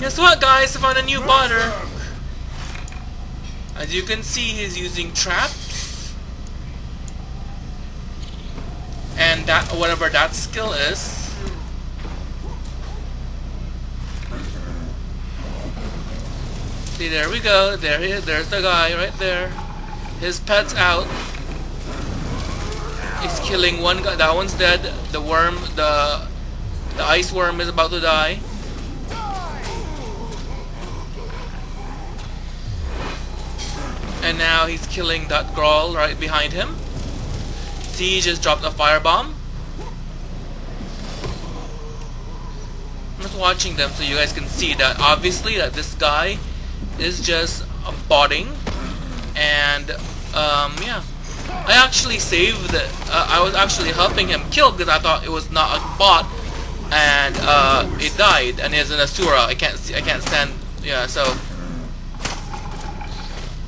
Guess what guys, I found a new botter. As you can see, he's using traps. And that whatever that skill is. See, there we go. There he is. There's the guy right there. His pet's out. He's killing one guy. That one's dead. The worm, the the ice worm is about to die. And now he's killing that girl right behind him. See, he just dropped a firebomb. I'm just watching them so you guys can see that obviously that this guy is just botting and um, yeah I actually saved uh, I was actually helping him kill because I thought it was not a bot and uh, it died and it's an Asura I can't see I can't stand yeah so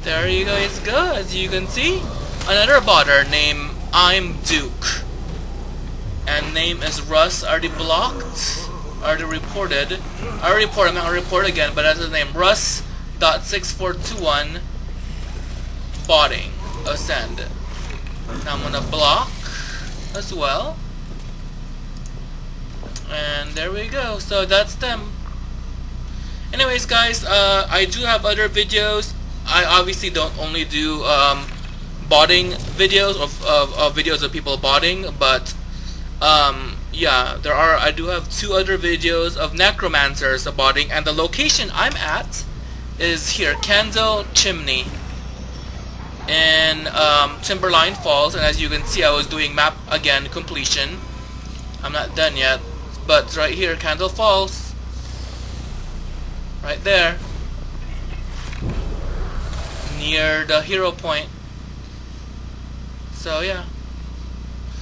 there you guys go as you can see another botter named I'm Duke and name is Russ already blocked already reported I already reported I'm not gonna report again but that's his name Russ dot six four two one botting ascend. Now I'm gonna block as well. And there we go. So that's them. Anyways guys, uh, I do have other videos. I obviously don't only do um, botting videos of, of, of, videos of people botting, but um, yeah, there are. I do have two other videos of necromancers botting, and the location I'm at is here, Candle Chimney in um, Timberline Falls and as you can see I was doing map again completion I'm not done yet but right here Candle Falls right there near the hero point. So yeah